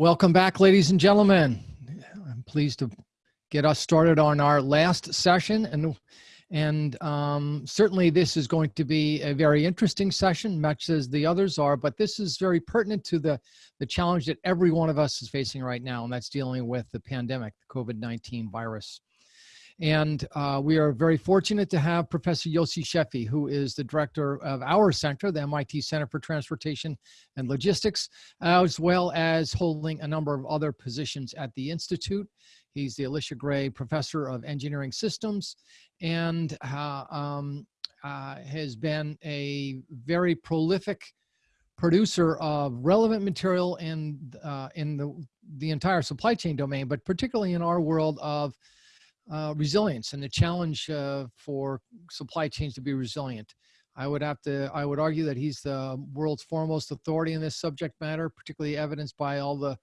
Welcome back, ladies and gentlemen. I'm pleased to get us started on our last session and and um, certainly this is going to be a very interesting session, much as the others are, but this is very pertinent to the, the challenge that every one of us is facing right now, and that's dealing with the pandemic, the COVID-19 virus. And uh, we are very fortunate to have Professor Yossi Sheffi, who is the director of our center, the MIT Center for Transportation and Logistics, as well as holding a number of other positions at the Institute. He's the Elisha Gray Professor of Engineering Systems and uh, um, uh, has been a very prolific producer of relevant material in, uh, in the, the entire supply chain domain, but particularly in our world of uh, resilience and the challenge uh, for supply chains to be resilient. I would have to, I would argue that he's the world's foremost authority in this subject matter, particularly evidenced by all the,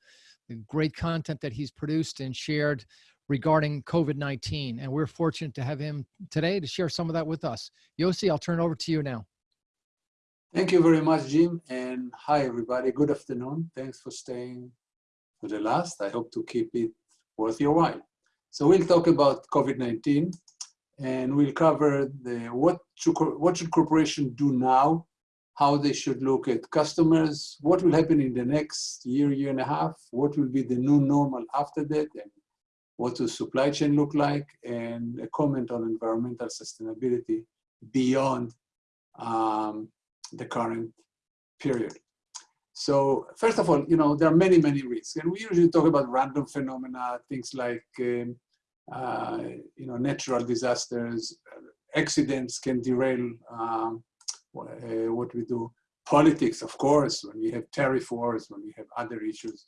the great content that he's produced and shared regarding COVID-19. And we're fortunate to have him today to share some of that with us. Yossi, I'll turn over to you now. Thank you very much, Jim. And hi, everybody. Good afternoon. Thanks for staying for the last. I hope to keep it worth your while. So we'll talk about COVID-19 and we'll cover the what should, what should corporations do now, how they should look at customers, what will happen in the next year, year and a half, what will be the new normal after that, and what does supply chain look like, and a comment on environmental sustainability beyond um, the current period. So first of all, you know, there are many, many risks. And we usually talk about random phenomena, things like, um, uh, you know, natural disasters, accidents can derail um, uh, what we do. Politics, of course, when we have tariff wars, when we have other issues.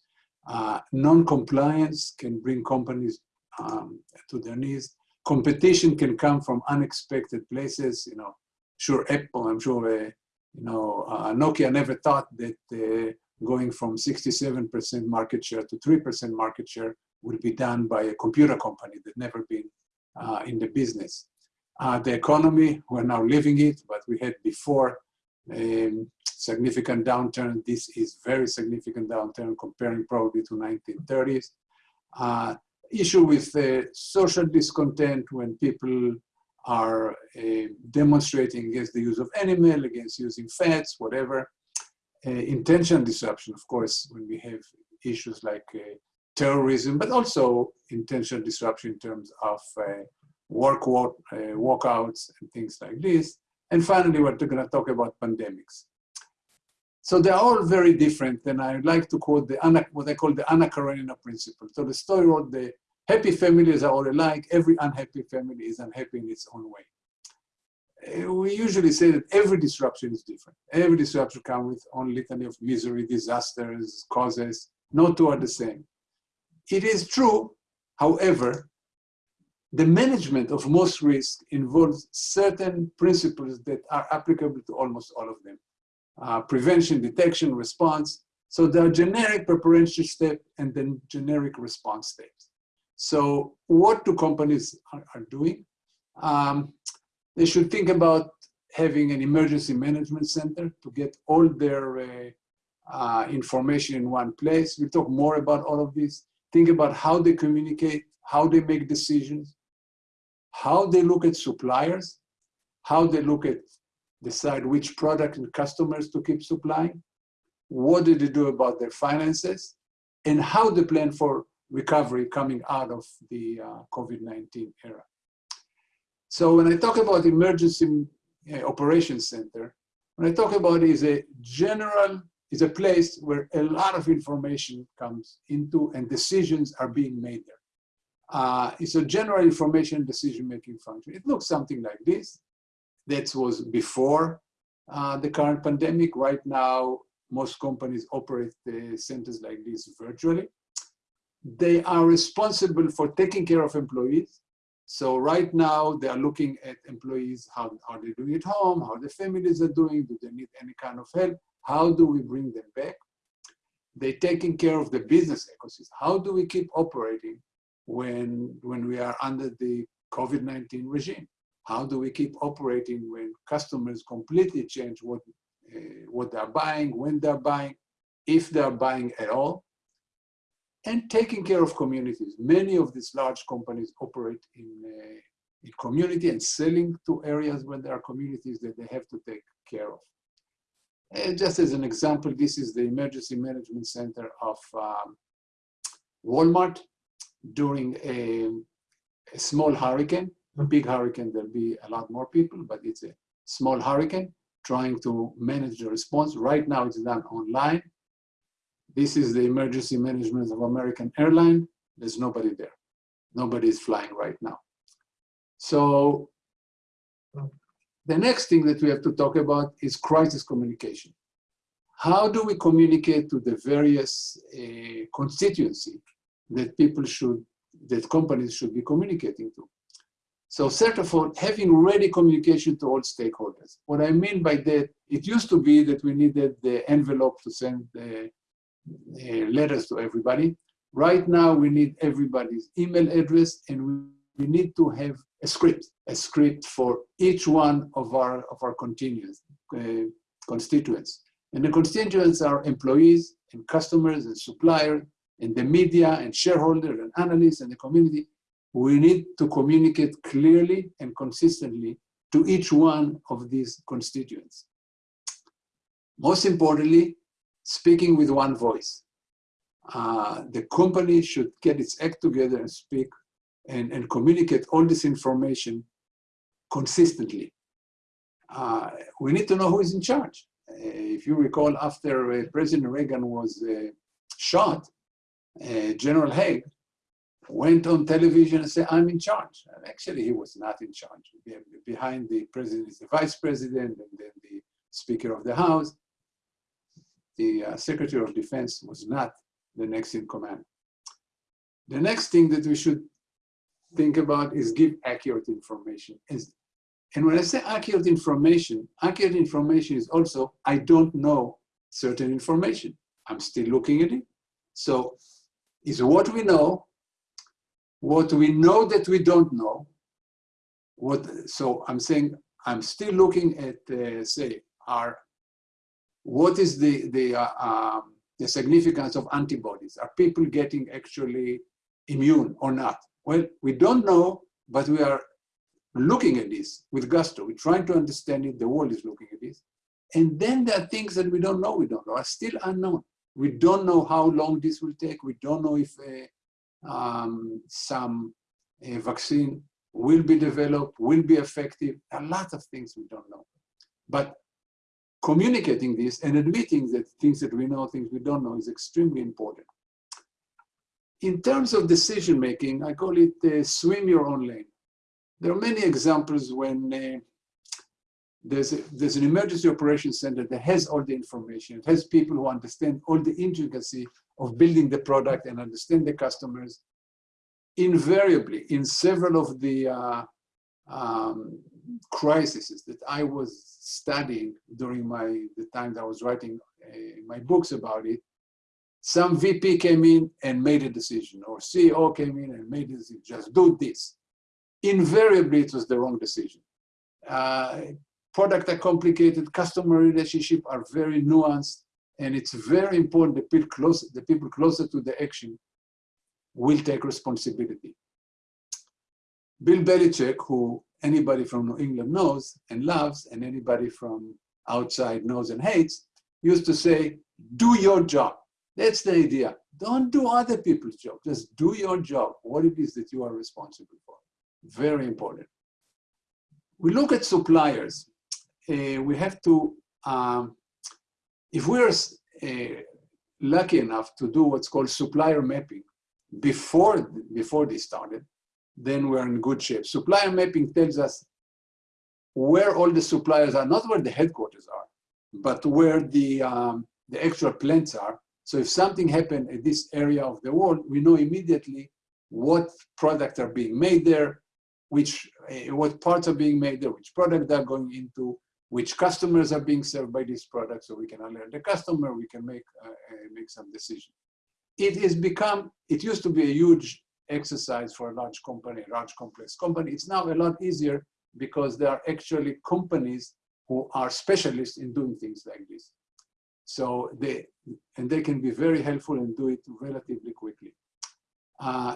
Uh, Non-compliance can bring companies um, to their knees. Competition can come from unexpected places, you know, sure Apple, I'm sure uh, you know, uh, Nokia never thought that uh, going from 67% market share to 3% market share would be done by a computer company that never been uh, in the business. Uh, the economy, we're now living it, but we had before um, significant downturn. This is very significant downturn comparing probably to 1930s. Uh, issue with uh, social discontent when people are uh, demonstrating against the use of animal, against using fats, whatever. Uh, intention disruption, of course, when we have issues like uh, terrorism, but also intention disruption in terms of uh, work walk, uh, walkouts and things like this. And finally, we're going to talk about pandemics. So they're all very different, and I like to quote the what I call the Anna Karenina principle. So Tolstoy wrote the Happy families are all alike. Every unhappy family is unhappy in its own way. Uh, we usually say that every disruption is different. Every disruption comes with own litany of misery, disasters, causes. No two are the same. It is true, however, the management of most risk involves certain principles that are applicable to almost all of them. Uh, prevention, detection, response. So there are generic preparation step and then generic response steps. So what do companies are, are doing? Um, they should think about having an emergency management center to get all their uh, uh, information in one place. We'll talk more about all of this. Think about how they communicate, how they make decisions, how they look at suppliers, how they look at decide which product and customers to keep supplying, what do they do about their finances, and how they plan for recovery coming out of the uh, COVID-19 era. So when I talk about emergency uh, operations center, when I talk about is a general, is a place where a lot of information comes into and decisions are being made there. Uh, it's a general information decision-making function. It looks something like this. That was before uh, the current pandemic. Right now, most companies operate the centers like this virtually. They are responsible for taking care of employees. So right now they are looking at employees, how are they doing at home, how the families are doing, do they need any kind of help, how do we bring them back? They're taking care of the business ecosystem. How do we keep operating when, when we are under the COVID-19 regime? How do we keep operating when customers completely change what, uh, what they're buying, when they're buying, if they're buying at all? And taking care of communities. Many of these large companies operate in, uh, in community and selling to areas where there are communities that they have to take care of. And just as an example, this is the emergency management center of um, Walmart during a, a, small hurricane. A big hurricane, there'll be a lot more people, but it's a small hurricane trying to manage the response. Right now it's done online. This is the emergency management of American Airline. There's nobody there. Nobody is flying right now. So the next thing that we have to talk about is crisis communication. How do we communicate to the various uh, constituency that people should, that companies should be communicating to? So first of all, having ready communication to all stakeholders. What I mean by that, it used to be that we needed the envelope to send the uh, letters to everybody. Right now, we need everybody's email address and we, need to have a script, a script for each one of our, of our continuous, uh, constituents. And the constituents are employees and customers and suppliers and the media and shareholders and analysts and the community. We need to communicate clearly and consistently to each one of these constituents. Most importantly, speaking with one voice. Uh, the company should get its act together and speak and, and communicate all this information consistently. Uh, we need to know who is in charge. Uh, if you recall, after uh, President Reagan was uh, shot, uh, General Haig went on television and said, I'm in charge. And actually, he was not in charge. Behind the president is the vice president and then the Speaker of the House the uh, Secretary of Defense was not the next in command. The next thing that we should think about is give accurate information. And when I say accurate information, accurate information is also, I don't know certain information. I'm still looking at it. So is what we know, what we know that we don't know, what, so I'm saying, I'm still looking at, uh, say, our what is the, the, uh, um, the significance of antibodies? Are people getting actually immune or not? Well, we don't know, but we are looking at this with gusto. We're trying to understand it. The world is looking at this. And then there are things that we don't know, we don't know, are still unknown. We don't know how long this will take. We don't know if uh, um, some uh, vaccine will be developed, will be effective. A lot of things we don't know. But communicating this and admitting that things that we know, things we don't know is extremely important. In terms of decision making, I call it uh, swim your own lane. There are many examples when uh, there's, a, there's an emergency operations center that has all the information. It has people who understand all the intricacy of building the product and understand the customers. Invariably, in several of the uh, um, crises that I was studying during my the time that I was writing uh, my books about it, some VP came in and made a decision, or CEO came in and made a decision, just do this. Invariably, it was the wrong decision. Uh, product are complicated, customer relationship are very nuanced, and it's very important that people, close, the people closer to the action will take responsibility. Bill Belichick, who anybody from New England knows and loves, and anybody from outside knows and hates, used to say, do your job. That's the idea. Don't do other people's job. Just do your job, what it is that you are responsible for. Very important. We look at suppliers. Uh, we have to, um, if we're uh, lucky enough to do what's called supplier mapping before, before this started, then we're in good shape. Supplier mapping tells us where all the suppliers are, not where the headquarters are, but where the, um, the actual plants are. So if something happened in this area of the world, we know immediately what products are being made there, which uh, what parts are being made there, which product they're going into, which customers are being served by this product, so we can alert the customer, we can make uh, make some decision. It has become, it used to be a huge exercise for a large company, a large complex company. It's now a lot easier because there are actually companies who are specialists in doing things like this. So they, and they can be very helpful and do it relatively quickly. uh,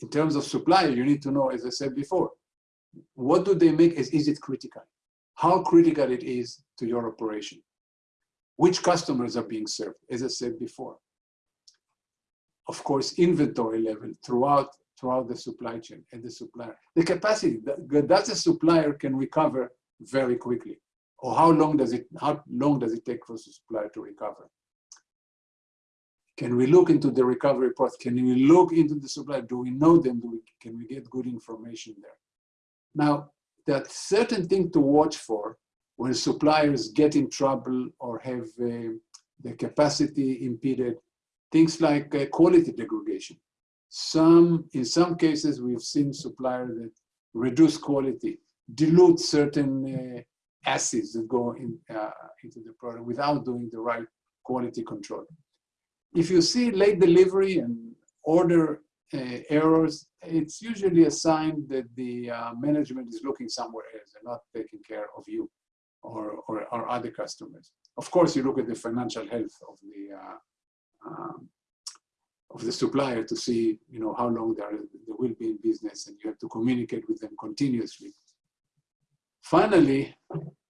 in terms of supply, you need to know, as I said before, what do they make? Is, is it critical? How critical it is to your operation? Which customers are being served, as I said before? Of course, inventory level throughout throughout the supply chain and the supplier. The capacity that, that the supplier can recover very quickly, or how long does it how long does it take for the supplier to recover? Can we look into the recovery path? Can we look into the supply? Do we know them? Do we, can we get good information there? Now, are certain things to watch for when suppliers get in trouble or have uh, the capacity impeded, things like uh, quality degradation. Some, in some cases, we've seen suppliers that reduce quality, dilute certain uh, acids that go in, uh, into the product without doing the right quality control. If you see late delivery and order uh, errors, it's usually a sign that the uh, management is looking somewhere else and not taking care of you or, or, or, other customers. Of course, you look at the financial health of the uh, um, of the supplier to see, you know, how long they, are, they will be in business, and you have to communicate with them continuously. Finally,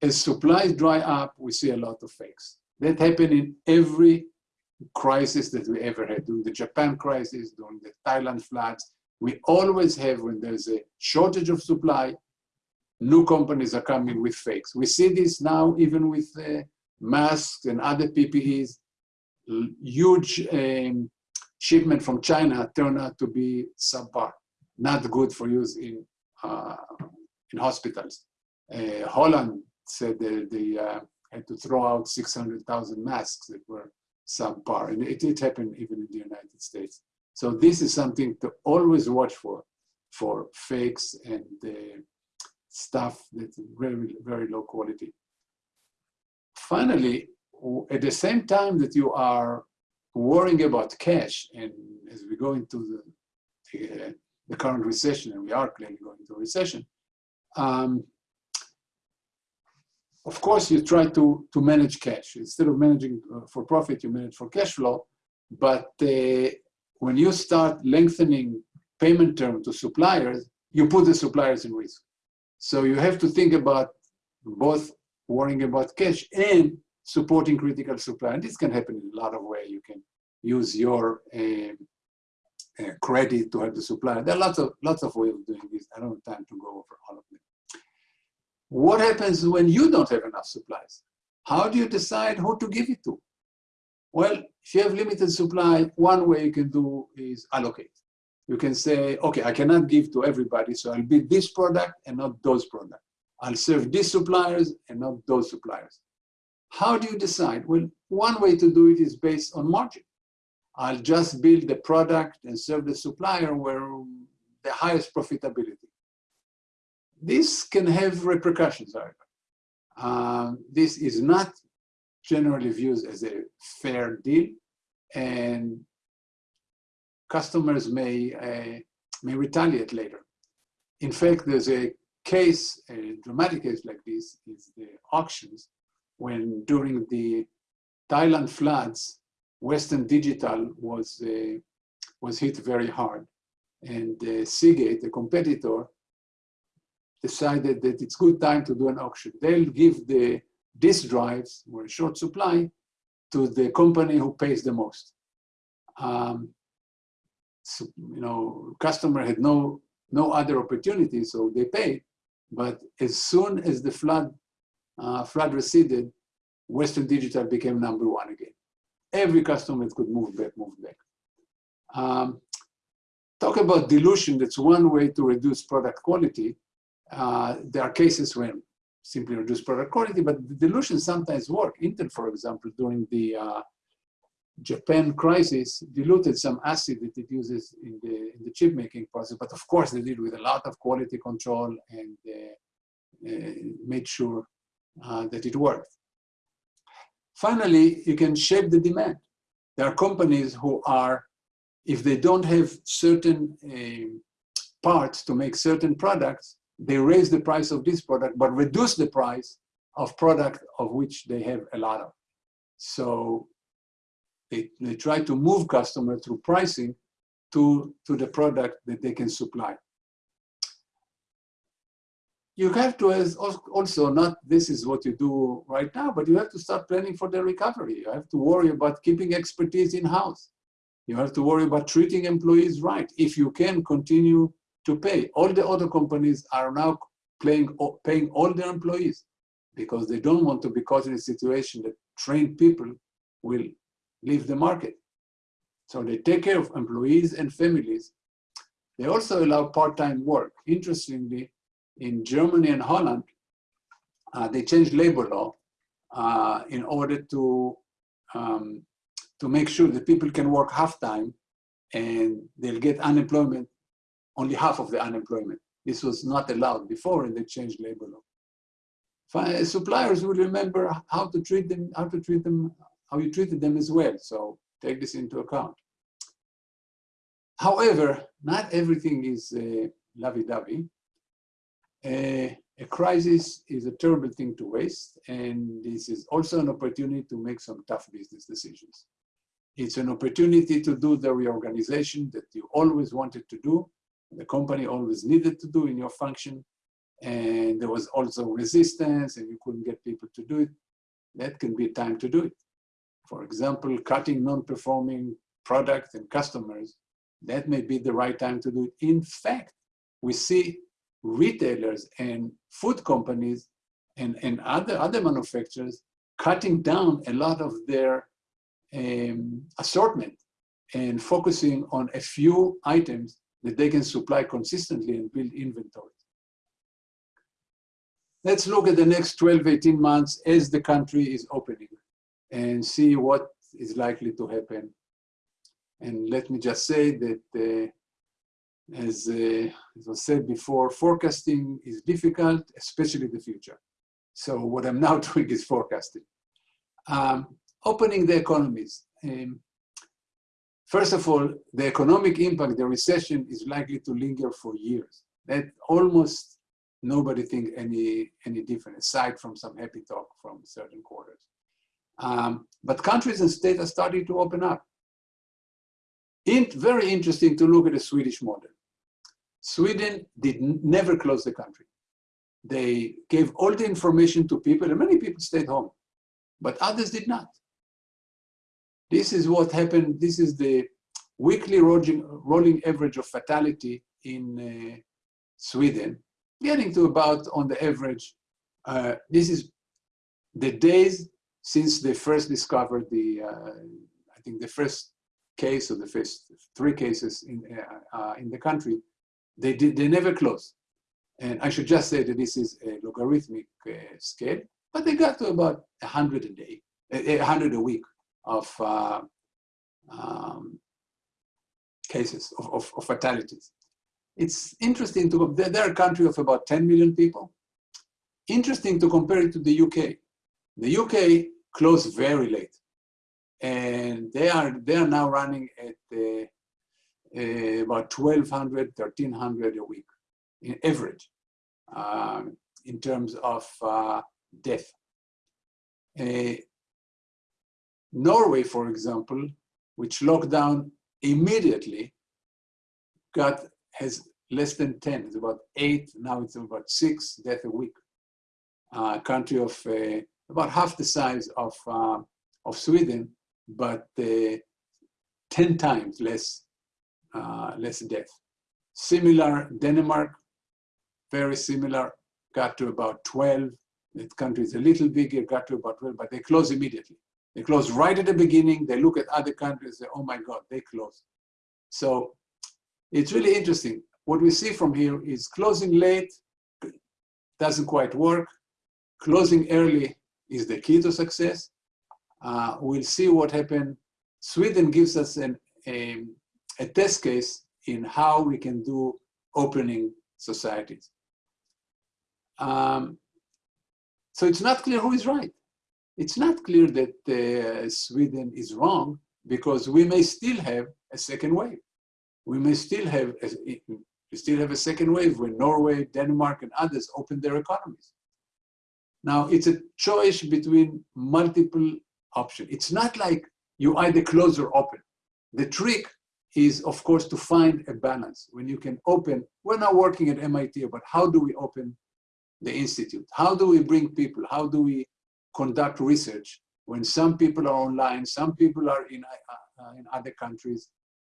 as supplies dry up, we see a lot of fakes. That happened in every crisis that we ever had, during the Japan crisis, during the Thailand floods. We always have, when there's a shortage of supply, new companies are coming with fakes. We see this now even with uh, masks and other PPEs. Huge um, shipment from China turned out to be subpar, not good for use in, uh, in hospitals. Uh, Holland said that they uh, had to throw out 600,000 masks that were subpar. And it did happen even in the United States. So this is something to always watch for, for fakes and uh, stuff that's very, very low quality. Finally, at the same time that you are worrying about cash, and as we go into the, uh, the current recession, and we are clearly going into a recession, um, of course, you try to, to manage cash. Instead of managing uh, for profit, you manage for cash flow. But uh, when you start lengthening payment term to suppliers, you put the suppliers in risk. So you have to think about both worrying about cash and supporting critical supply. And this can happen in a lot of ways. You can use your uh, uh, credit to help the supplier. There are lots of lots of ways of doing this. I don't have time to go over all of them. What happens when you don't have enough supplies? How do you decide who to give it to? Well, if you have limited supply, one way you can do is allocate. You can say, okay, I cannot give to everybody, so I'll be this product and not those products. I'll serve these suppliers and not those suppliers. How do you decide? Well, one way to do it is based on margin. I'll just build the product and serve the supplier where the highest profitability. This can have repercussions, however. Uh, this is not generally viewed as a fair deal, and customers may, uh, may retaliate later. In fact, there's a case, a dramatic case like this, is the auctions, when during the Thailand floods, Western Digital was, uh, was hit very hard. And uh, Seagate, the competitor, decided that it's good time to do an auction. They'll give the disk drives, or short supply, to the company who pays the most. Um, so, you know, customer had no no other opportunity, so they paid. But as soon as the flood uh, flood receded, Western Digital became number one again. Every customer could move back, move back. Um, talk about dilution. That's one way to reduce product quality. Uh, there are cases when simply reduce product quality, but the dilution sometimes work. Intel, for example, during the uh, Japan crisis, diluted some acid that it uses in the, in the chip making process, but of course they did with a lot of quality control and uh, uh made sure uh, that it worked. Finally, you can shape the demand. There are companies who are, if they don't have certain uh, parts to make certain products, they raise the price of this product, but reduce the price of product of which they have a lot of. So they, they try to move customer through pricing to, to the product that they can supply. You have to also not this is what you do right now, but you have to start planning for the recovery. You have to worry about keeping expertise in-house. You have to worry about treating employees right. If you can continue to pay. All the other companies are now paying, paying all their employees because they don't want to be caught in a situation that trained people will leave the market. So they take care of employees and families. They also allow part-time work. Interestingly, in Germany and Holland, uh, they changed labor law uh, in order to, um, to make sure that people can work half-time and they'll get unemployment, only half of the unemployment. This was not allowed before and they changed labor law. Suppliers will remember how to treat them, how to treat them, how you treated them as well. So take this into account. However, not everything is uh, lovey-dovey. A crisis is a terrible thing to waste, and this is also an opportunity to make some tough business decisions. It's an opportunity to do the reorganization that you always wanted to do, the company always needed to do in your function, and there was also resistance and you couldn't get people to do it. That can be a time to do it. For example, cutting non-performing products and customers, that may be the right time to do it. In fact, we see retailers and food companies and, and other, other manufacturers cutting down a lot of their um, assortment and focusing on a few items that they can supply consistently and build inventory. Let's look at the next 12, 18 months as the country is opening and see what is likely to happen. And let me just say that uh, as, uh, as I said before, forecasting is difficult, especially the future. So what I'm now doing is forecasting. Um, opening the economies. Um, first of all, the economic impact, the recession is likely to linger for years. That almost nobody think any, any different, aside from some happy talk from certain quarters. Um, but countries and states are starting to open up. In, very interesting to look at the Swedish model. Sweden did never close the country. They gave all the information to people, and many people stayed home, but others did not. This is what happened. This is the weekly rolling, rolling average of fatality in uh, Sweden, getting to about, on the average, uh, this is the days since they first discovered the, uh, I think the first case or the first three cases in, uh, uh, in the country, they, did, they never closed. And I should just say that this is a logarithmic uh, scale, but they got to about 100 a day, 100 a week of uh, um, cases of, of, of, fatalities. It's interesting to, they're a country of about 10 million people. Interesting to compare it to the UK. The UK closed very late. And they are, they are now running at uh, uh, about 1,200, 1,300 a week in average um, in terms of uh, death. Uh, Norway, for example, which locked down immediately, got has less than 10, it's about eight, now it's about six deaths a week. Uh, country of uh, about half the size of, uh, of Sweden, but uh, 10 times less, uh, less death. Similar, Denmark, very similar, got to about 12. The country is a little bigger, got to about 12, but they close immediately. They close right at the beginning. They look at other countries, say, oh my God, they close. So it's really interesting. What we see from here is closing late doesn't quite work. Closing early is the key to success. Uh, we'll see what happened. Sweden gives us an, a, a test case in how we can do opening societies. Um, so it's not clear who is right it's not clear that uh, Sweden is wrong because we may still have a second wave. We may still have a, we still have a second wave when Norway, Denmark, and others open their economies. Now, it's a choice between multiple options. It's not like you either close or open. The trick is, of course, to find a balance when you can open. We're now working at MIT, but how do we open the institute? How do we bring people? How do we conduct research when some people are online, some people are in, uh, uh, in other countries?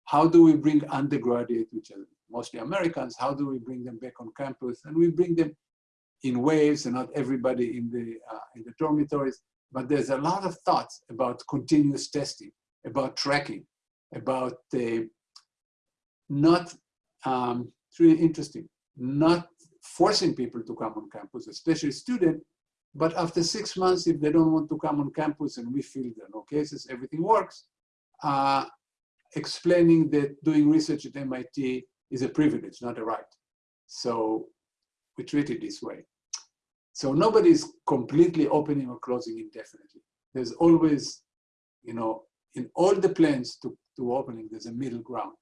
How do we bring undergraduate, which are mostly Americans, how do we bring them back on campus? And we bring them in waves and not everybody in the, uh, in the dormitories. But there's a lot of thoughts about continuous testing, about tracking, about uh, not, um, it's really interesting, not forcing people to come on campus, especially students, but after six months, if they don't want to come on campus and we feel there are no cases, everything works, uh, explaining that doing research at MIT is a privilege, not a right. So we treat it this way. So nobody is completely opening or closing indefinitely. There's always, you know, in all the plans to, opening, there's a middle ground.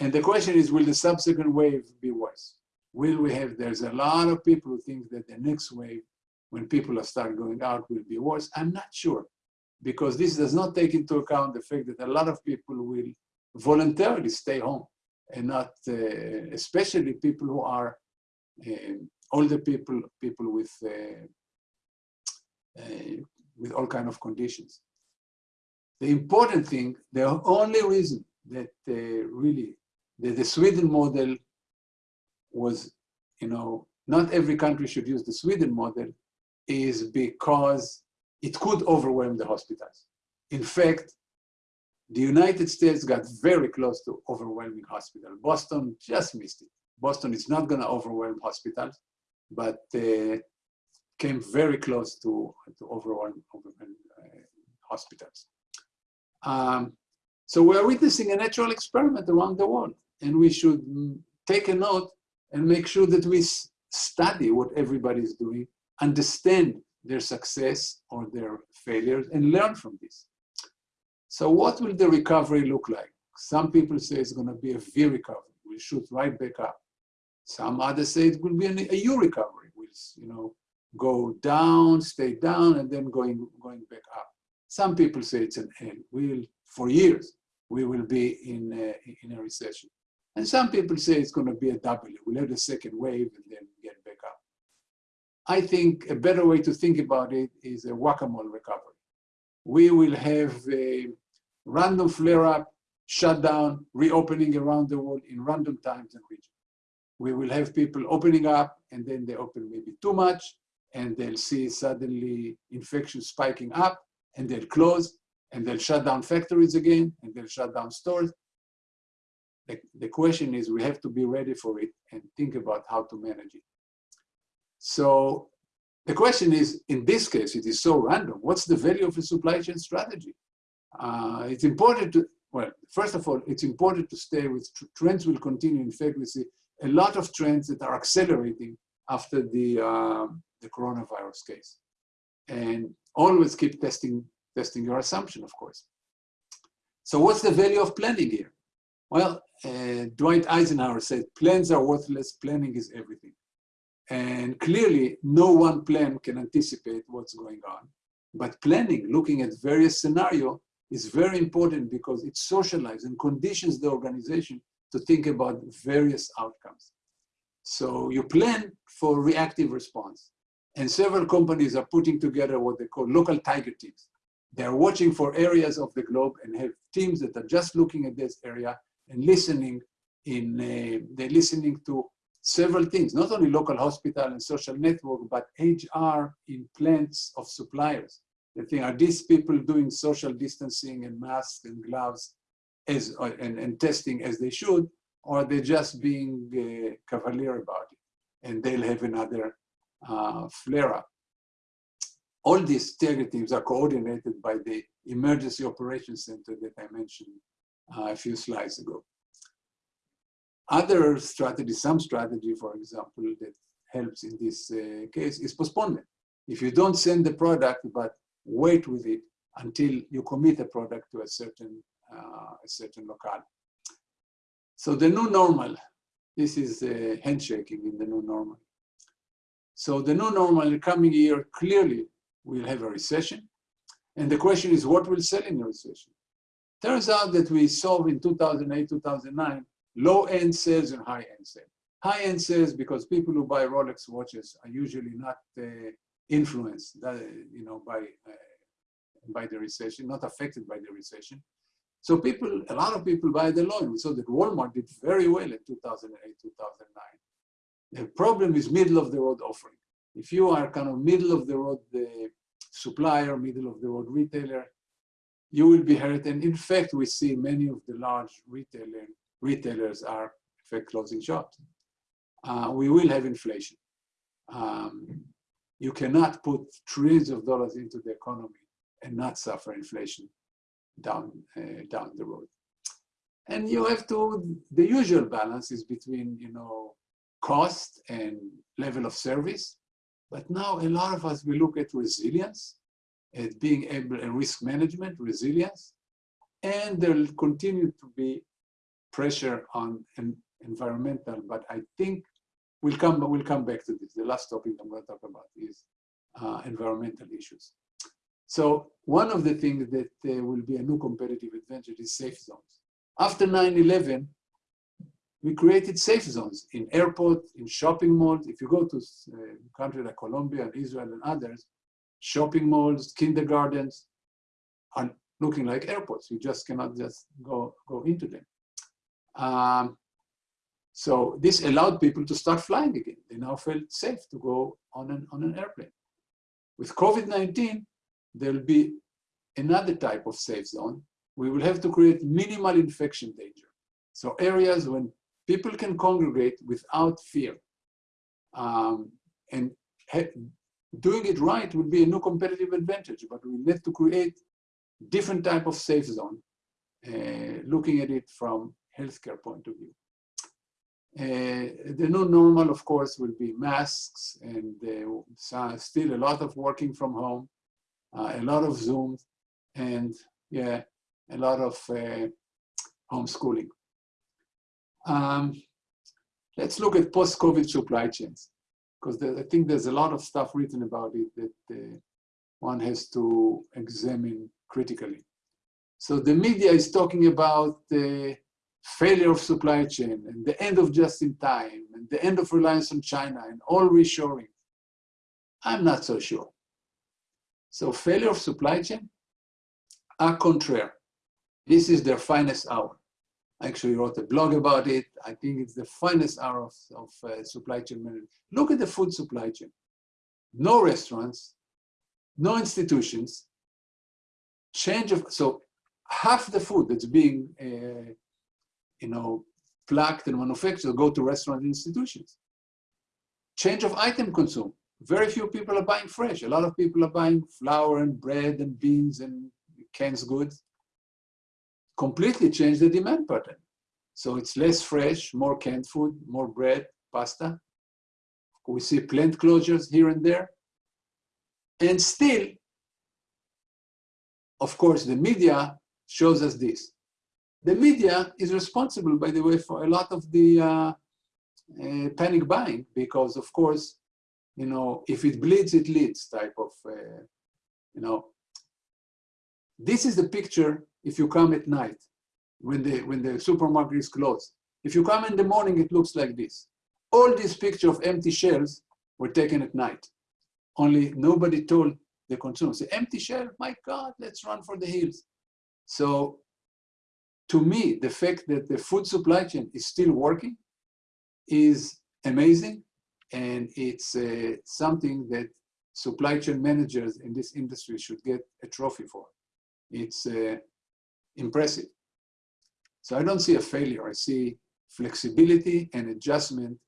And the question is, will the subsequent wave be worse? Will we have, there's a lot of people who think that the next wave, when people are start going out, will be worse. I'm not sure, because this does not take into account the fact that a lot of people will voluntarily stay home and not, uh, especially people who are uh, older people, people with, uh, uh, with all kind of conditions. The important thing, the only reason that uh, really that the Sweden model was, you know, not every country should use the Sweden model is because it could overwhelm the hospitals. In fact, the United States got very close to overwhelming hospital. Boston just missed it. Boston is not going to overwhelm hospitals, but uh, came very close to, to overwhelm, overwhelm uh, hospitals. Um, so we're witnessing a natural experiment around the world, and we should take a note and make sure that we study what everybody is doing, understand their success or their failures, and learn from this. So what will the recovery look like? Some people say it's going to be a V recovery. We'll shoot right back up. Some others say it will be an, a U recovery. We'll, you know, go down, stay down, and then going, going back up. Some people say it's an L. We'll, for years, we will be in a, in a recession. And some people say it's going to be a W. We'll have the second wave and then get back up. I think a better way to think about it is a whack-a-mole recovery. We will have a random flare-up, shutdown, reopening around the world in random times and regions. We will have people opening up and then they open maybe too much and they'll see suddenly infection spiking up and they'll close and they'll shut down factories again and they'll shut down stores. The, the question is we have to be ready for it and think about how to manage it. So the question is, in this case, it is so random. What's the value of a supply chain strategy? Uh, it's important to, well, first of all, it's important to stay with tr trends will continue. In fact, we see a lot of trends that are accelerating after the, uh, the coronavirus case. And always keep testing, testing your assumption, of course. So what's the value of planning here? Well, uh, Dwight Eisenhower said, plans are worthless, planning is everything. And clearly, no one plan can anticipate what's going on. But planning, looking at various scenario, is very important because it socializes and conditions the organization to think about various outcomes. So you plan for reactive response. And several companies are putting together what they call local tiger teams. They're watching for areas of the globe and have teams that are just looking at this area and listening in, uh, they're listening to several things, not only local hospital and social network, but HR in plants of suppliers. They think, are these people doing social distancing and masks and gloves as, uh, and, and testing as they should, or are they just being uh, cavalier about it? And they'll have another flare-up. All these teams are coordinated by the Emergency Operations Center that I mentioned uh, a few slides ago. Other strategy, some strategy, for example, that helps in this uh, case is postponement. If you don't send the product, but wait with it until you commit the product to a certain, uh, a certain locale. So the new normal, this is uh, handshaking in the new normal. So the new normal in the coming year, clearly we'll have a recession. And the question is what will sell in a recession? Turns out that we saw in 2008, 2009, low-end sales and high-end sales. High-end sales because people who buy Rolex watches are usually not uh, influenced, uh, you know, by uh, by the recession, not affected by the recession. So people, a lot of people buy the low. end. We saw that Walmart did very well in 2008, 2009. The problem is middle of the road offering. If you are kind of middle of the road the supplier, middle of the road retailer, you will be hurt. And in fact, we see many of the large retailer, retailers are in fact closing shops. Uh, we will have inflation. Um, you cannot put trillions of dollars into the economy and not suffer inflation down, uh, down the road. And you have to, the usual balance is between, you know, cost and level of service. But now a lot of us, we look at resilience, at being able, and risk management, resilience, and there will continue to be pressure on environmental, but I think we'll come, we'll come back to this. The last topic I'm going to talk about is uh, environmental issues. So one of the things that uh, will be a new competitive advantage is safe zones. After 9-11, we created safe zones in airports, in shopping malls. If you go to a uh, country like Colombia and Israel and others, shopping malls, kindergartens are looking like airports. You just cannot just go, go into them. Um, so this allowed people to start flying again. They now felt safe to go on an, on an airplane. With COVID-19, there'll be another type of safe zone. We will have to create minimal infection danger. So areas when people can congregate without fear. Um, and doing it right would be a new competitive advantage, but we need to create different type of safe zone, uh, looking at it from healthcare point of view. Uh, the new normal, of course, will be masks and uh, still a lot of working from home uh, a lot of Zoom, and yeah, a lot of uh, homeschooling. Um, let's look at post-COVID supply chains, because I think there's a lot of stuff written about it that uh, one has to examine critically. So the media is talking about the failure of supply chain and the end of just-in-time and the end of reliance on China and all reshoring. I'm not so sure. So failure of supply chain, a contraire. This is their finest hour. I actually wrote a blog about it. I think it's the finest hour of, of uh, supply chain management. Look at the food supply chain. No restaurants, no institutions, change of, so half the food that's being, uh, you know, plucked and manufactured go to restaurant institutions. Change of item consumed very few people are buying fresh. A lot of people are buying flour and bread and beans and canned goods. Completely change the demand pattern. So it's less fresh, more canned food, more bread, pasta. We see plant closures here and there. And still, of course, the media shows us this. The media is responsible, by the way, for a lot of the uh, uh, panic buying because, of course, you know, if it bleeds, it leads type of, uh, you know. This is the picture if you come at night when the, when the supermarket is closed. If you come in the morning, it looks like this. All these pictures of empty shelves were taken at night. Only nobody told the consumers, the empty shelf, my God, let's run for the hills. So to me, the fact that the food supply chain is still working is amazing and it's uh, something that supply chain managers in this industry should get a trophy for. It's uh, impressive. So I don't see a failure. I see flexibility and adjustment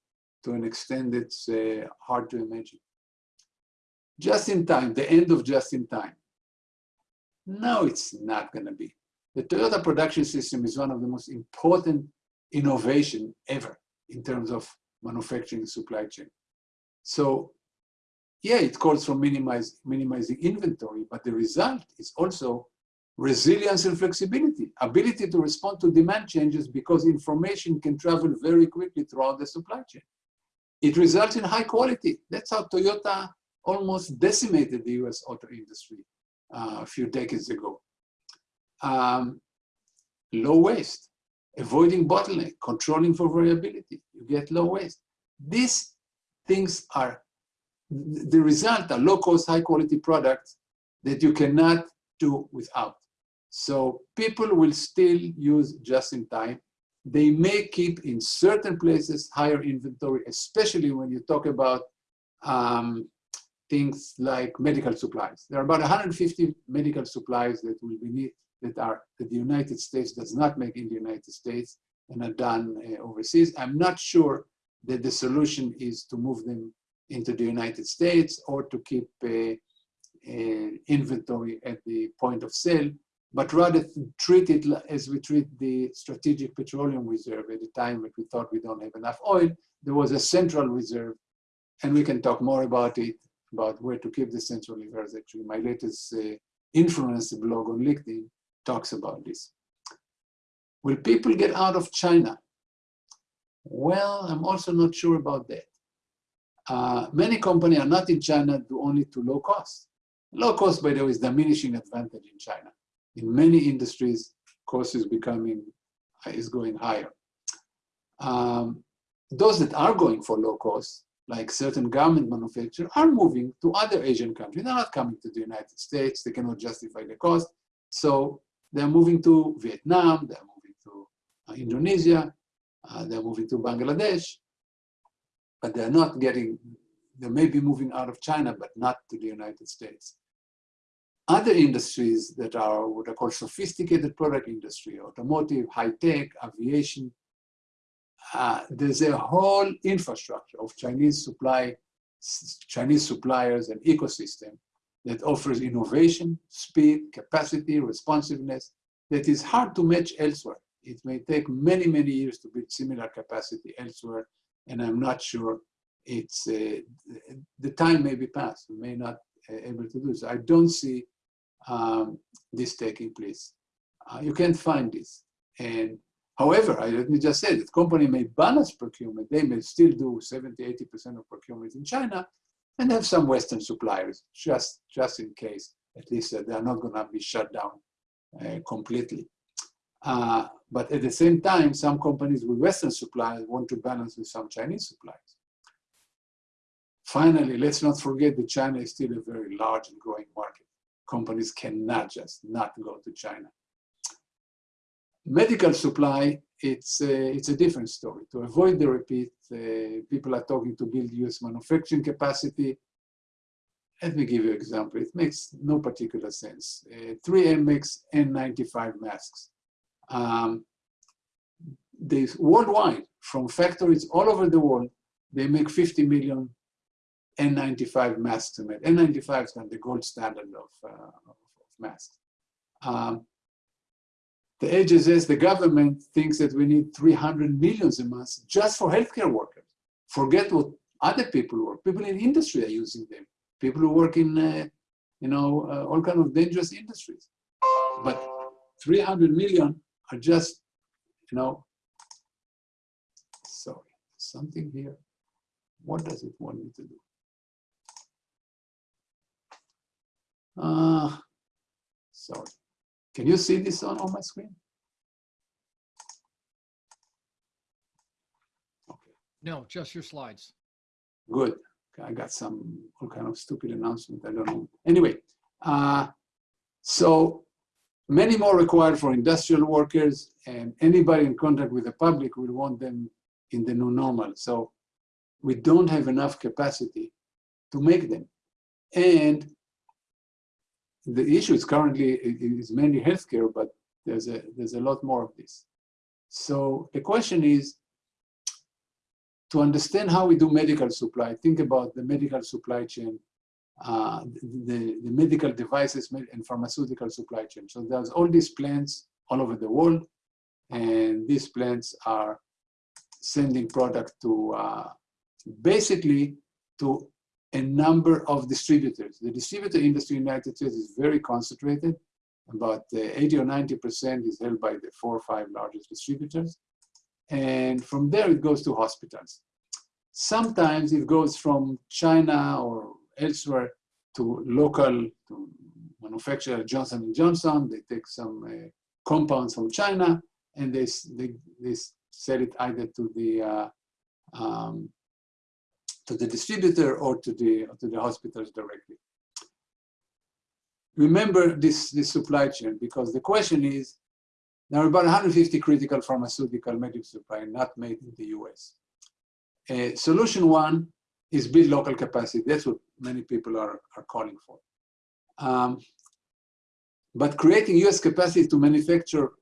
to an extent that's uh, hard to imagine. Just in time, the end of just in time. No, it's not going to be. The Toyota production system is one of the most important innovation ever in terms of manufacturing supply chain. So yeah, it calls for minimize, minimizing inventory, but the result is also resilience and flexibility, ability to respond to demand changes because information can travel very quickly throughout the supply chain. It results in high quality. That's how Toyota almost decimated the US auto industry uh, a few decades ago. Um, low waste, avoiding bottleneck, controlling for variability, you get low waste. These things are, the result are low cost, high quality products that you cannot do without. So people will still use just in time. They may keep in certain places higher inventory, especially when you talk about um, things like medical supplies. There are about 150 medical supplies that will be need, that are that the United States does not make in the United States and are done uh, overseas. I'm not sure that the solution is to move them into the United States or to keep uh, uh, inventory at the point of sale, but rather treat it as we treat the strategic petroleum reserve at the time when we thought we don't have enough oil. There was a central reserve, and we can talk more about it, about where to keep the central reserves. Actually, my latest uh, influence blog on LinkedIn talks about this. Will people get out of China? Well, I'm also not sure about that. Uh, many companies are not in China due only to low cost. Low cost, by the way, is diminishing advantage in China. In many industries, cost is becoming, is going higher. Um, those that are going for low cost, like certain garment manufacturers, are moving to other Asian countries. They're not coming to the United States. They cannot justify the cost. So they're moving to Vietnam, they're moving to uh, Indonesia, uh, they're moving to Bangladesh, but they're not getting, they may be moving out of China, but not to the United States. Other industries that are what are called sophisticated product industry, automotive, high tech, aviation, uh, there's a whole infrastructure of Chinese supply, Chinese suppliers and ecosystem that offers innovation, speed, capacity, responsiveness that is hard to match elsewhere. It may take many, many years to build similar capacity elsewhere, and I'm not sure it's, uh, the time may be past, we may not uh, able to do so. I don't see um, this taking place. Uh, you can't find this. And however, I, let me just say that company may balance procurement. They may still do 70, 80% of procurement in China and have some Western suppliers just, just in case, at least uh, they're not gonna be shut down uh, completely. Uh, but at the same time, some companies with Western suppliers want to balance with some Chinese suppliers. Finally, let's not forget that China is still a very large and growing market companies cannot just not go to China. Medical supply, it's a, it's a different story. To avoid the repeat, uh, people are talking to build US manufacturing capacity. Let me give you an example. It makes no particular sense. Uh, 3M makes N95 masks. Um, they, worldwide, from factories all over the world, they make 50 million N95 masks to make. N95 is kind of the gold standard of, uh, of masks. Um, the HSS, the government thinks that we need 300 millions a month just for healthcare workers. Forget what other people work. People in industry are using them. People who work in, uh, you know, uh, all kind of dangerous industries. But 300 million are just, you know, sorry, something here. What does it want me to do? Uh, sorry. Can you see this on, on my screen? Okay. No, just your slides. Good. I got some all kind of stupid announcement. I don't know. Anyway, uh, so many more required for industrial workers and anybody in contact with the public will want them in the new normal. So we don't have enough capacity to make them. And the issue is currently is mainly healthcare, but there's a there's a lot more of this. So the question is to understand how we do medical supply. Think about the medical supply chain, uh, the the medical devices and pharmaceutical supply chain. So there's all these plants all over the world, and these plants are sending product to uh, basically to a number of distributors. The distributor industry in the United States is very concentrated. About uh, 80 or 90% is held by the four or five largest distributors. And from there, it goes to hospitals. Sometimes it goes from China or elsewhere to local to manufacturer Johnson & Johnson. They take some uh, compounds from China and they, they, they sell it either to the, uh, um, to the distributor or to the, or to the hospitals directly. Remember this, this supply chain, because the question is, there are about 150 critical pharmaceutical medical supply not made in the US. Uh, solution one is build local capacity. That's what many people are, are calling for. Um, but creating US capacity to manufacture,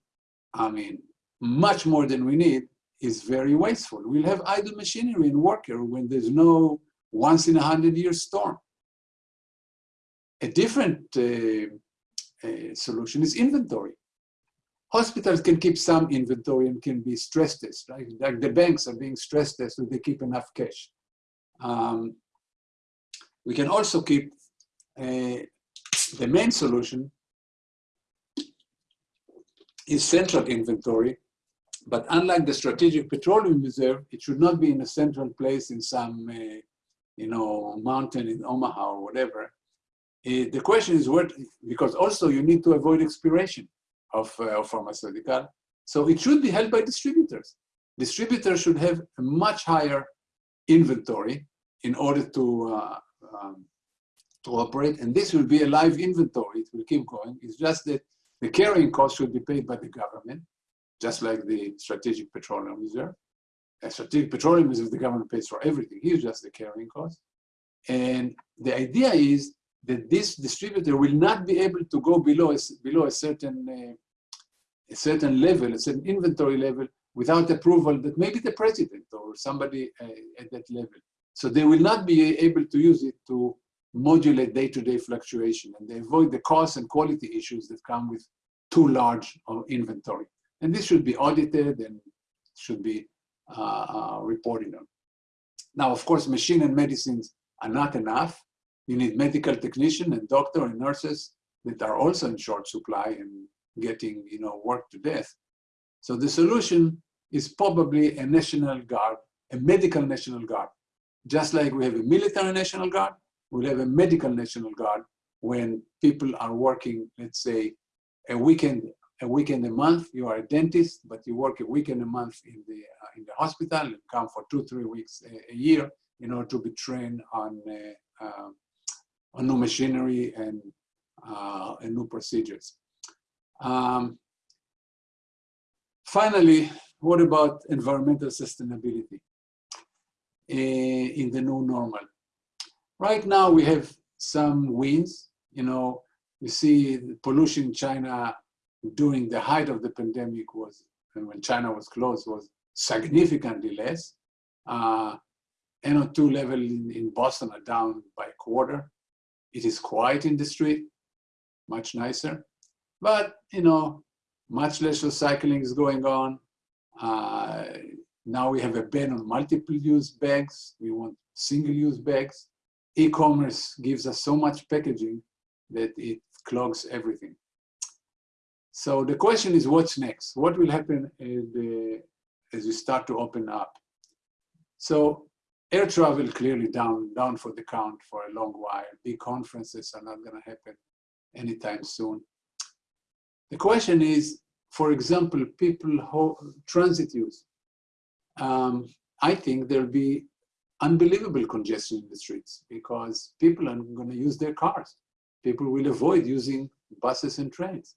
I mean, much more than we need is very wasteful. We'll have idle machinery and worker when there's no once in a hundred year storm. A different uh, uh, solution is inventory. Hospitals can keep some inventory and can be stress tested, right? Like the banks are being stress tested, they keep enough cash. Um, we can also keep uh, the main solution is central inventory, but unlike the strategic petroleum reserve, it should not be in a central place in some, uh, you know, mountain in Omaha or whatever. Uh, the question is what, because also you need to avoid expiration of, uh, of pharmaceutical. So it should be held by distributors. Distributors should have a much higher inventory in order to, uh, um, to operate. And this will be a live inventory. It will keep going. It's just that the carrying cost should be paid by the government, just like the strategic petroleum reserve. A strategic petroleum reserve, the government pays for everything. Here's just the carrying cost. And the idea is that this distributor will not be able to go below a, below a certain uh, a certain level, a certain inventory level, without approval that maybe the president or somebody uh, at that level. So they will not be able to use it to modulate day-to-day fluctuation, and they avoid the cost and quality issues that come with too large of inventory. And this should be audited and should be uh, uh, reported on. Now, of course, machine and medicines are not enough. You need medical technician and doctor and nurses that are also in short supply and getting, you know, worked to death. So the solution is probably a national guard, a medical national guard. Just like we have a military national guard, we'll have a medical national guard when people are working, let's say, a weekend, a weekend a month. You are a dentist, but you work a weekend a month in the uh, in the hospital and come for two, three weeks a, a year in order to be trained on uh, uh, on new machinery and uh, and new procedures. Um, finally, what about environmental sustainability uh, in the new normal? Right now, we have some wins. You know, you see pollution in China during the height of the pandemic was, and when China was closed, was significantly less. Uh, NO2 level in, in Boston are down by a quarter. It is quiet in the street, much nicer. But, you know, much less recycling is going on. Uh, now we have a ban on multiple use bags. We want single use bags. E-commerce gives us so much packaging that it clogs everything. So the question is what's next? What will happen the, as we start to open up? So air travel clearly down, down for the count for a long while. Big conferences are not gonna happen anytime soon. The question is, for example, people who transit use. Um, I think there'll be unbelievable congestion in the streets because people are going to use their cars. People will avoid using buses and trains.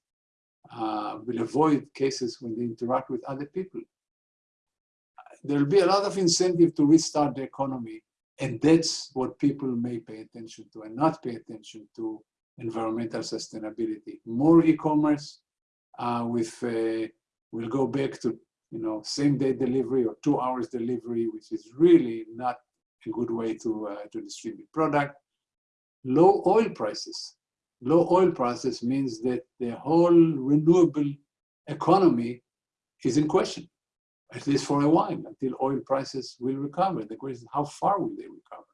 Uh, will avoid cases when they interact with other people. There'll be a lot of incentive to restart the economy, and that's what people may pay attention to and not pay attention to environmental sustainability. More e-commerce uh, with, uh, we'll go back to you know, same day delivery or two hours delivery, which is really not a good way to, uh, to distribute product. Low oil prices. Low oil prices means that the whole renewable economy is in question, at least for a while, until oil prices will recover. The question is, how far will they recover?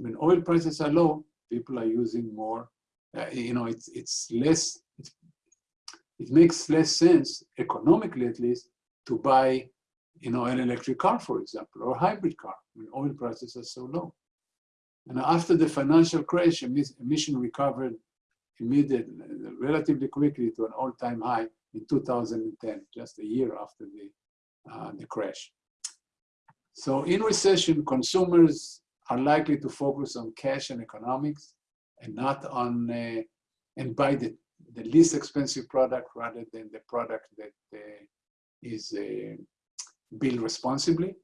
When oil prices are low, people are using more, uh, you know, it's, it's less, it's, it makes less sense, economically at least, to buy you know, an electric car, for example, or a hybrid car when oil prices are so low. And after the financial crash, emission recovered immediately, relatively quickly to an all-time high. in 2010, just a year after the, uh, the crash. So in recession, consumers are likely to focus on cash and economics and not on, uh, and buy the, the least expensive product rather than the product that uh, is uh, built responsibly.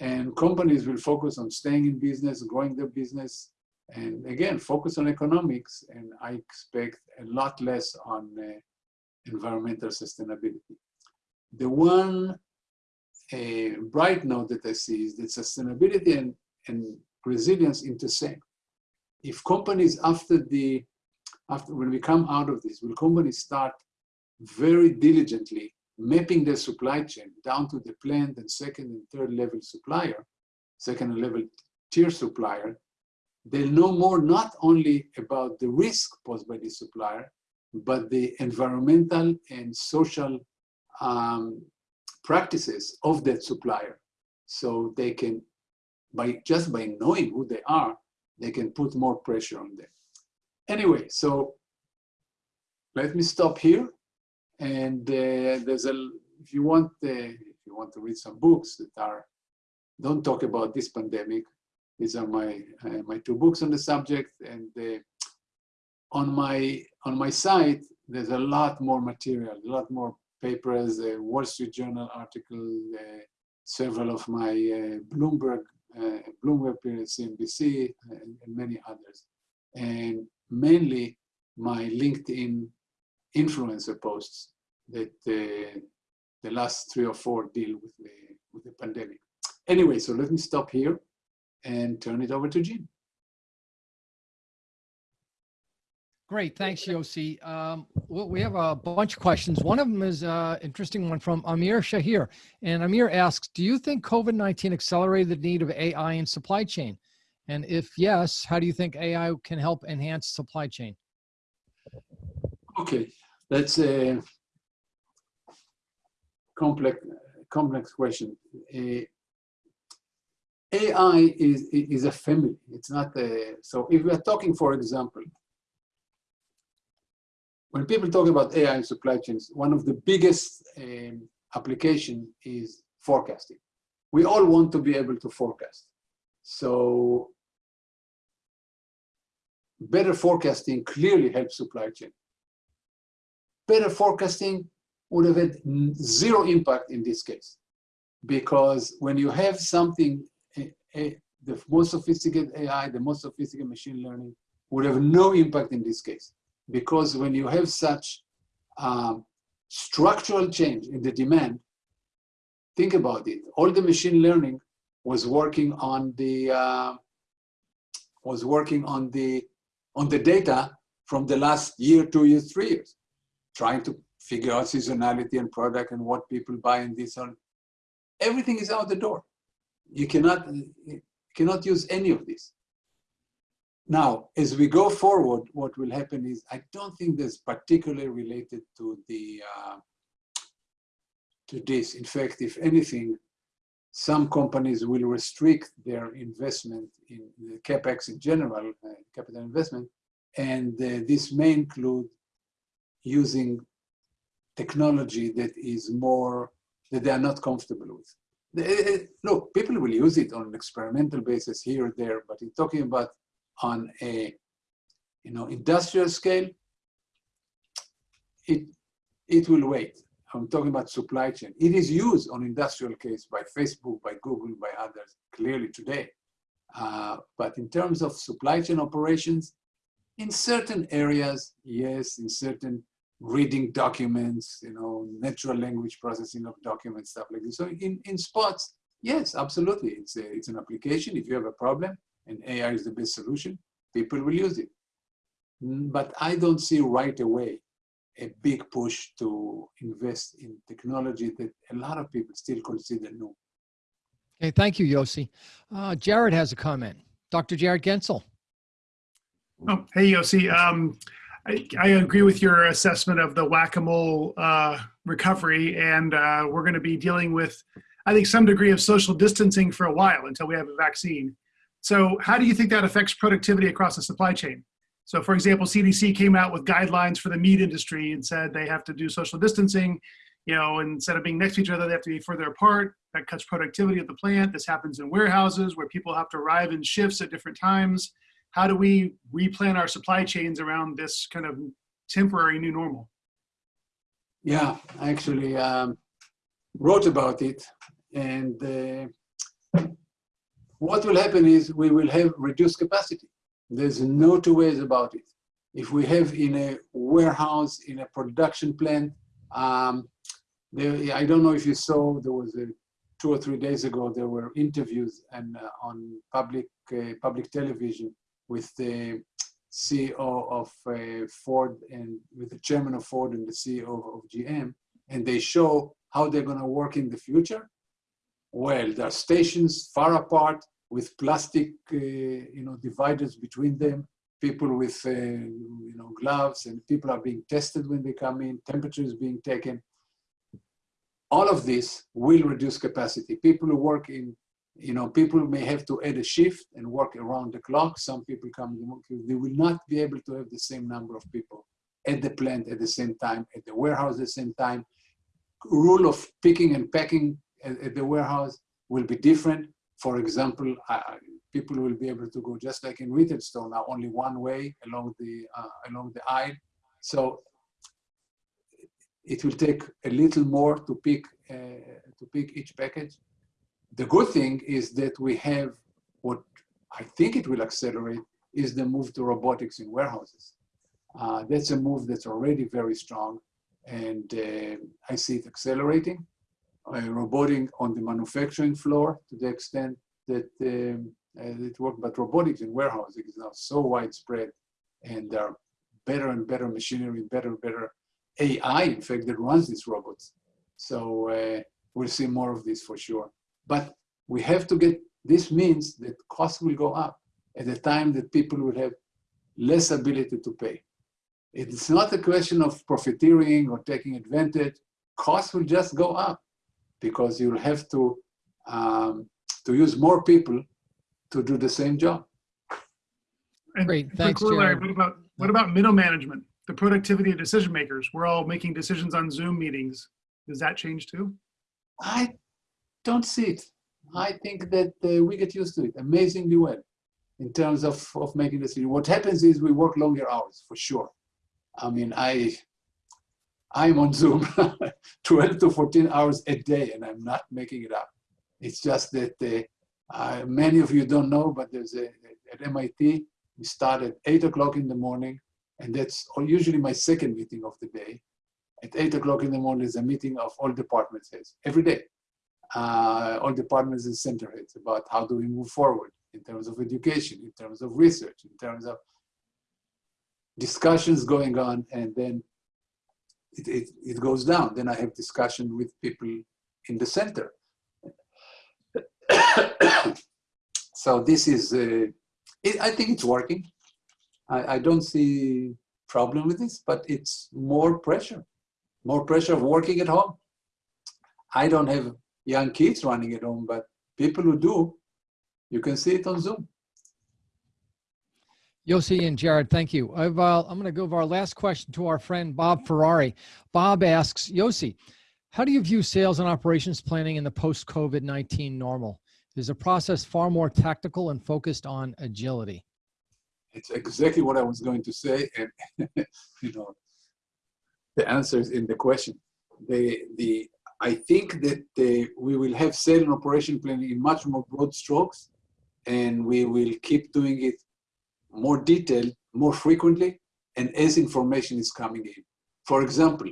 And companies will focus on staying in business, growing their business, and again, focus on economics. And I expect a lot less on uh, environmental sustainability. The one uh, bright note that I see is that sustainability and, and resilience intersect. If companies after the, after when we come out of this, will companies start very diligently mapping their supply chain down to the plant and second and third level supplier, second level tier supplier, they'll know more not only about the risk posed by the supplier, but the environmental and social um, practices of that supplier. So they can, by just by knowing who they are, they can put more pressure on them. Anyway, so let me stop here and uh, there's a, if you want, uh, if you want to read some books that are, don't talk about this pandemic. These are my uh, my two books on the subject, and uh, on my on my site there's a lot more material, a lot more papers, a Wall Street Journal article, uh, several of my uh, Bloomberg Bloomberg period, CNBC, and, and many others, and mainly my LinkedIn influencer posts that uh, the last three or four deal with the, with the pandemic. Anyway, so let me stop here and turn it over to Jim. Great, thanks, Yossi. Um, well, we have a bunch of questions. One of them is an uh, interesting one from Amir Shahir. And Amir asks, do you think COVID-19 accelerated the need of AI in supply chain? And if yes, how do you think AI can help enhance supply chain? Okay, that's a complex, complex question. Uh, AI is, is a family. It's not a, so if we are talking, for example, when people talk about AI in supply chains, one of the biggest um, application is forecasting. We all want to be able to forecast. So better forecasting clearly helps supply chain better forecasting would have had zero impact in this case. Because when you have something, a, a, the most sophisticated AI, the most sophisticated machine learning would have no impact in this case. Because when you have such um, structural change in the demand, think about it. All the machine learning was working on the uh, was working on the on the data from the last year, two years, three years trying to figure out seasonality and product and what people buy and this on. Everything is out the door. You cannot, you cannot use any of this. Now, as we go forward, what will happen is, I don't think that's particularly related to the, uh, to this. In fact, if anything, some companies will restrict their investment in the capex in general, uh, capital investment, and uh, this may include using technology that is more, that they are not comfortable with. They, look, people will use it on an experimental basis here or there, but you're talking about on a you know, industrial scale, it, it will wait. I'm talking about supply chain. It is used on industrial case by Facebook, by Google, by others, clearly today. Uh, but in terms of supply chain operations, in certain areas, yes, in certain reading documents, you know, natural language processing of documents, stuff like this. So in, in spots, yes, absolutely. It's, a, it's an application. If you have a problem and AI is the best solution, people will use it. Mm, but I don't see right away a big push to invest in technology that a lot of people still consider new. Okay, thank you, Yossi. Uh, Jared has a comment. Dr. Jared Goentzel. Oh, hey, Yossi. Um, I, I, agree with your assessment of the whack-a-mole uh, recovery, and uh, we're going to be dealing with, I think, some degree of social distancing for a while until we have a vaccine. So how do you think that affects productivity across the supply chain? So for example, CDC came out with guidelines for the meat industry and said they have to do social distancing, you know, instead of being next to each other, they have to be further apart. That cuts productivity at the plant. This happens in warehouses where people have to arrive in shifts at different times. How do we replan our supply chains around this kind of temporary new normal? Yeah, I actually um, wrote about it. And uh, what will happen is we will have reduced capacity. There's no two ways about it. If we have in a warehouse, in a production plant, um, there, I don't know if you saw, there was a, two or three days ago, there were interviews and uh, on public, uh, public television with the CEO of uh, Ford and with the chairman of Ford and the CEO of, GM, and they show how they're going to work in the future. Well, there are stations far apart with plastic, uh, you know, dividers between them. People with, uh, you know, gloves, and people are being tested when they come in. Temperature is being taken. All of this will reduce capacity. People who work in you know, people may have to add a shift and work around the clock. Some people come, they will not be able to have the same number of people at the plant at the same time, at the warehouse at the same time. Rule of picking and packing at, at the warehouse will be different. For example, people will be able to go just like in retail store now, only one way along the uh, along the aisle. So it will take a little more to pick uh, to pick each package the good thing is that we have what I think it will accelerate is the move to robotics in warehouses. Uh, that's a move that's already very strong and uh, I see it accelerating. Uh, roboting on the manufacturing floor to the extent that um, uh, it works, but robotics in warehousing is now so widespread and there are better and better machinery, better and better AI, in fact, that runs these robots. So uh, we'll see more of this for sure. But we have to get, this means that costs will go up at the time that people will have less ability to pay. It's not a question of profiteering or taking advantage. Costs will just go up because you'll have to, um, to use more people to do the same job. And Great, thanks, corollary, Jared. What about, what about middle management, the productivity of decision makers? We're all making decisions on Zoom meetings. Does that change too? I don't see it. I think that uh, we get used to it amazingly well in terms of, of making decisions. What happens is we work longer hours for sure. I mean, I, I'm on Zoom 12 to 14 hours a day and I'm not making it up. It's just that uh, many of you don't know, but there's a, at MIT, we start at eight o'clock in the morning and that's usually my second meeting of the day. At eight o'clock in the morning is a meeting of all department heads every day uh, all departments and center heads about how do we move forward in terms of education, in terms of research, in terms of discussions going on, and then it, it, it goes down. Then I have discussion with people in the center. so this is, uh, it, I think it's working. I, I don't see problem with this, but it's more pressure, more pressure of working at home. I don't have young kids running at home, but people who do, you can see it on Zoom. Yossi and Jared, thank you. I've, uh, I'm going to give our last question to our friend Bob Ferrari. Bob asks, Yossi, how do you view sales and operations planning in the post-COVID-19 normal? Is the process far more tactical and focused on agility? It's exactly what I was going to say, and you know, the answer is in the question. The the I think that uh, we will have sale and operation planning in much more broad strokes, and we will keep doing it more detailed, more frequently, and as information is coming in. For example,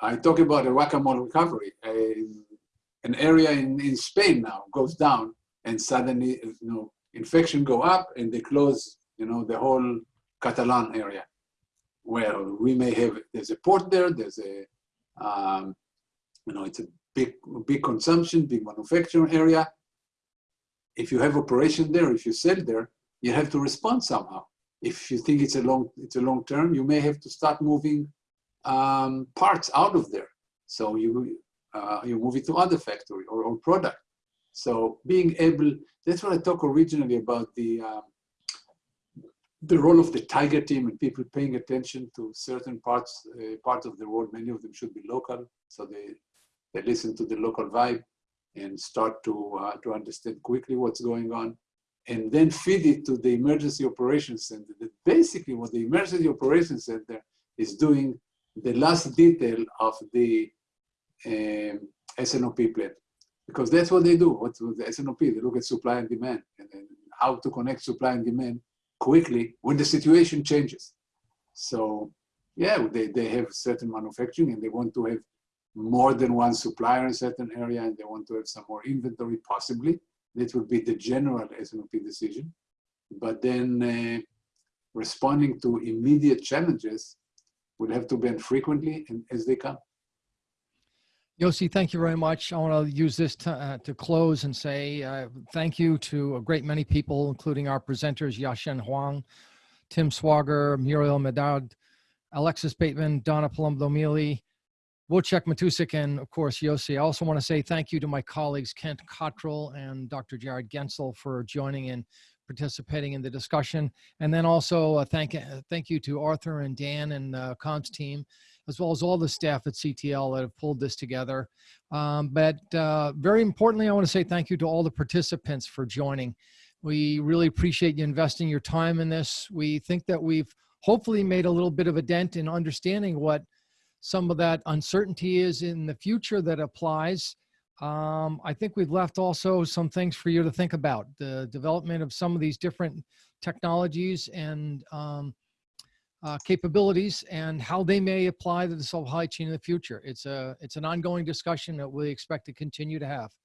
I talk about a whack-a-mole recovery. an area in, in Spain now goes down, and suddenly, you know, infection go up, and they close, you know, the whole Catalan area. Well, we may have, there's a port there, there's a, um, you know, it's a big, big consumption, big manufacturing area. If you have operation there, if you sell there, you have to respond somehow. If you think it's a long, it's a long term, you may have to start moving um, parts out of there. So you, uh, you move it to other factory or, product. So being able, that's what I talked originally about the, um, the role of the tiger team and people paying attention to certain parts uh, part of the world. Many of them should be local, so they they listen to the local vibe and start to uh, to understand quickly what's going on, and then feed it to the emergency operations center. That basically, what the emergency operations center is doing, the last detail of the um, SNOP plan, because that's what they do. What's with the SNOP? They look at supply and demand and, and how to connect supply and demand quickly when the situation changes. So yeah, they, they have certain manufacturing and they want to have more than one supplier in a certain area and they want to have some more inventory possibly. That would be the general SNOP decision. But then uh, responding to immediate challenges will have to be frequently and as they come. Yossi, thank you very much. I want to use this to, uh, to close and say uh, thank you to a great many people, including our presenters, Yasheng Huang, Tim Swager, Muriel Médard, Alexis Bateman, Donna Palumbo-Mealy, Wojciech Matusik, and of course, Yossi. I also want to say thank you to my colleagues, Kent Cottrell and Dr. Jared Goentzel for joining and participating in the discussion. And then also uh, thank, uh, thank you to Arthur and Dan and uh, Comms team as well as all the staff at CTL that have pulled this together. Um, but uh, very importantly, I want to say thank you to all the participants for joining. We really appreciate you investing your time in this. We think that we've hopefully made a little bit of a dent in understanding what some of that uncertainty is in the future that applies. Um, I think we've left also some things for you to think about, the development of some of these different technologies and um, uh, capabilities and how they may apply to the supply chain in the future. It's a it's an ongoing discussion that we expect to continue to have.